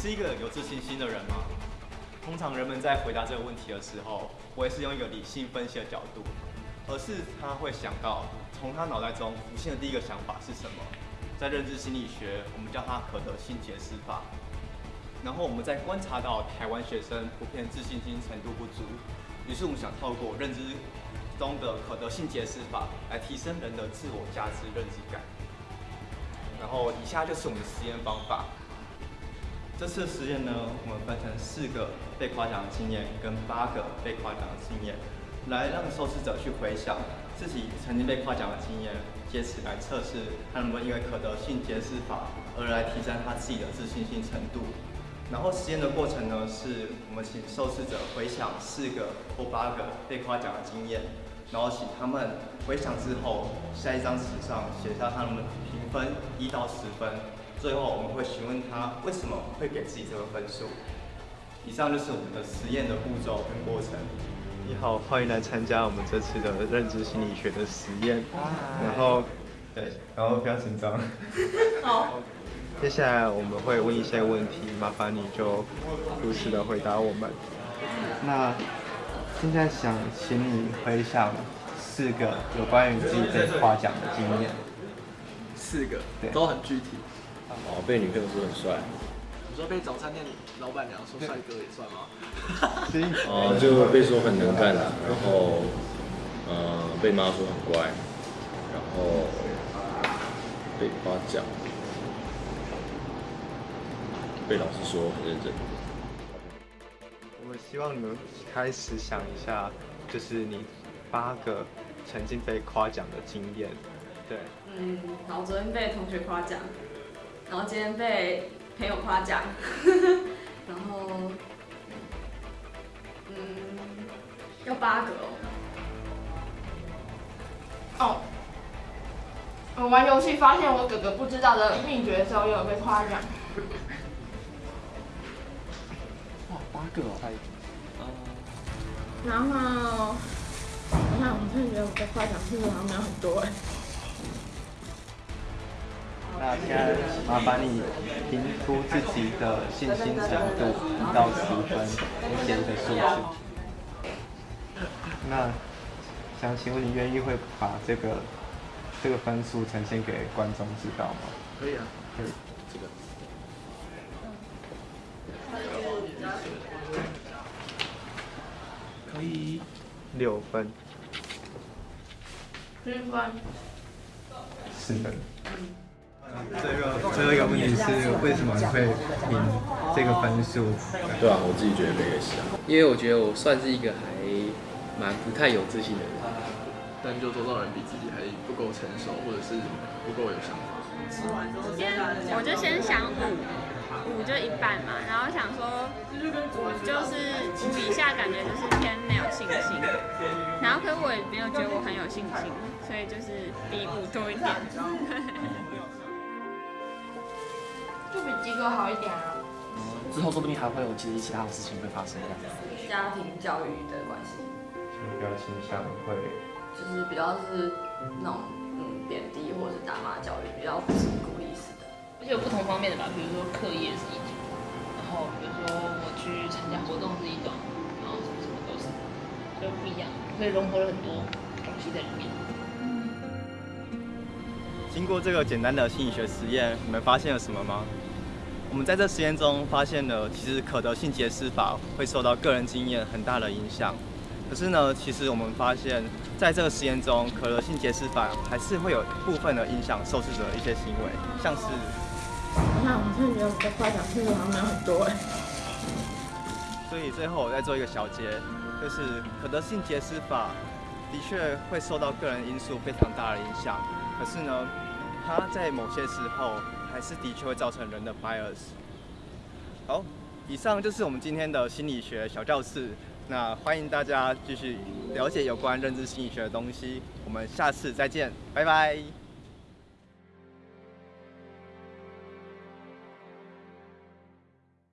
是一个有自信心的人吗？通常人们在回答这个问题的时候，不会是用一个理性分析的角度，而是他会想到从他脑袋中浮现的第一个想法是什么。在认知心理学，我们叫它可得性解释法。然后我们在观察到台湾学生普遍自信心程度不足，于是我们想透过认知中的可得性解释法来提升人的自我价值认知感。然后以下就是我们的实验方法。这次实验呢，我们分成四个被夸奖的经验跟八个被夸奖的经验，来让受试者去回想自己曾经被夸奖的经验，借此来测试他能不能因为可得性解释法而来提升他自己的自信心程度。然后实验的过程呢，是我们请受试者回想四个或八个被夸奖的经验，然后请他们回想之后，在一张纸上写下他们的评分一到十分。最后我们会询问他为什么会给自己这个分数。以上就是我们的实验的步骤跟过程。你好，欢迎来参加我们这次的认知心理学的实验。然后，对，然后不要紧张。好。接下来我们会问一些问题，麻烦你就如实的回答我们。那现在想请你回想四个有关于自己被夸奖的经验。四个，对，都很具体。哦，被女朋友说很帅。你说被早餐店老板娘说帅哥也算吗？哦，就被说很能干啊，然后，呃，被妈说很乖，然后被夸奖，被老师说很认真。我们希望你们开始想一下，就是你八个曾经被夸奖的经验。对。嗯，好，昨天被同学夸奖。然后今天被朋友夸奖，然后，嗯，要八个哦。我玩游戏发现我哥哥不知道的秘诀的时候，又有被夸奖。哇，八个哦，还，然后，你看我真的觉得我被夸奖次数好像没有很多哎。那现在麻烦你评出自己的信心程度一到十分，写一个数字。那想请问你愿意会把这个这个分数呈现给观众知道吗？可以啊，可以。这个。可以。六分。七分。四分。这个最后一个问题是为什么你会评这个分数？对啊，我自己觉得也是啊。因为我觉得我算是一个还蛮不太有自信的人，但就周遭人比自己还不够成熟，或者是不够有想法。先，我就先想五，五就一半嘛，然后想说就是五以下感觉就是偏没有信心，然后可是我也没有觉得我很有信心，所以就是比五多一点。就比及格好一点啊。嗯，之后说不定还会有其实其他的事情会发生这样。家庭教育的关系。比较倾向会。就是比较是那种嗯贬低或者是打骂教育，比较不是鼓励式的。而且有不同方面的吧，比如说课业是一种，然后比如说我去参加活动是一种，然后什么什么都是，就不一样，所以融合了很多东西在里面。经过这个简单的心理学实验，你们发现了什么吗？我们在这实验中发现了，其实可得性解释法会受到个人经验很大的影响。可是呢，其实我们发现，在这个实验中，可得性解释法还是会有部分的影响受试者的一些行为，像是……你看我真的觉得我的夸奖次数好像没有很多哎。所以最后我再做一个小结，就是可得性解释法的确会受到个人因素非常大的影响。可是呢，它在某些时候还是的确会造成人的 bias。好，以上就是我们今天的心理学小教室。那欢迎大家继续了解有关认知心理学的东西。我们下次再见，拜拜。